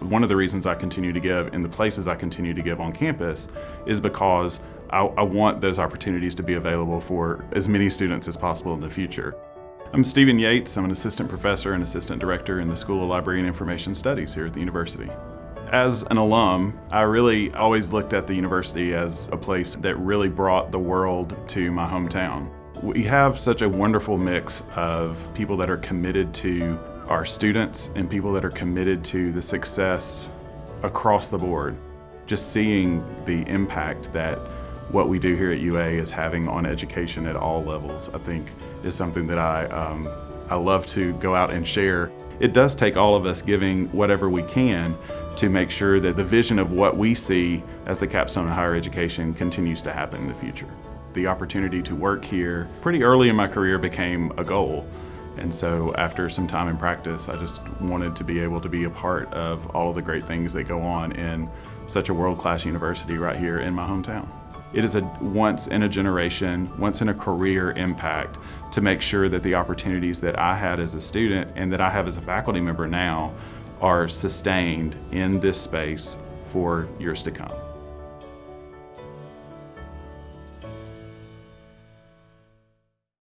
One of the reasons I continue to give in the places I continue to give on campus is because I, I want those opportunities to be available for as many students as possible in the future. I'm Stephen Yates. I'm an assistant professor and assistant director in the School of Library and Information Studies here at the university. As an alum, I really always looked at the university as a place that really brought the world to my hometown. We have such a wonderful mix of people that are committed to our students and people that are committed to the success across the board. Just seeing the impact that what we do here at UA is having on education at all levels, I think is something that I, um, I love to go out and share. It does take all of us giving whatever we can to make sure that the vision of what we see as the capstone in higher education continues to happen in the future. The opportunity to work here pretty early in my career became a goal. And so after some time in practice, I just wanted to be able to be a part of all of the great things that go on in such a world-class university right here in my hometown. It is a once in a generation, once in a career impact to make sure that the opportunities that I had as a student and that I have as a faculty member now are sustained in this space for years to come.